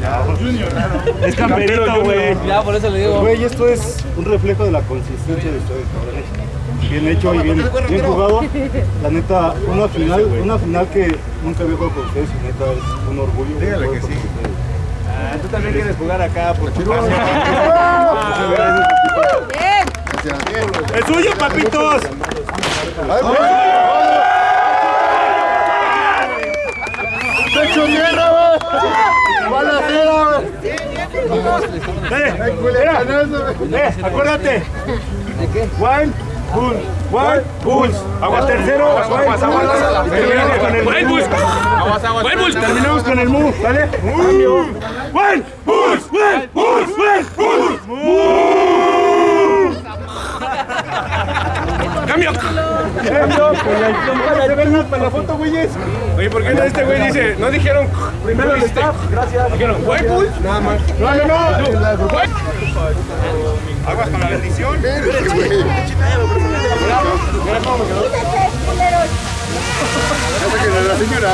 Ya vi. Es camperito, güey. Ya, por eso le digo. Güey, esto es un reflejo de la consistencia de ustedes, cabrones. Bien hecho y bien, bien jugado. La neta, una final, una final que nunca había jugado con ustedes y neta es un orgullo. Dígale que sí. Ah, tú también quieres jugar acá por tu pasión. ¡Es suyo, papitos! ¡Pecho tierra, mira, eh, acuérdate. One, pull, one, pulse. Agua tercero, aguas, aguas. Terminamos con el bus. Aguas, aguas. Terminamos con el mu, ¿vale? One, pulse, one, pulse, one, pulse. Cambio. Cambio, pues ahí se ven más para la foto, güeyes. Oye, ¿por qué no este güey dice? No dijeron. Primero el staff, gracias. Dijeron. Nada más. No, no, no. Aguas con la bendición. La señora.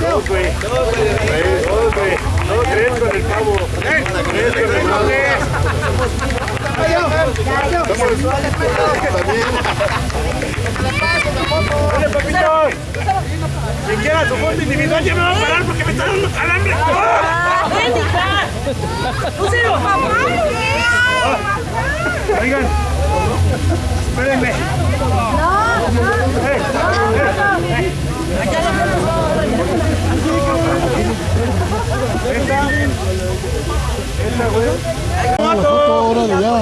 Dos, güey. Dos, güey. Dos, güey. Dos, tres con el pavo. Tres con el pavo. Dale, papito. Quien quiera su foto individual, ya me va a parar porque me está dando calambre. ¡No lo espérenme. No, no. Esta, esta, güey. Ya!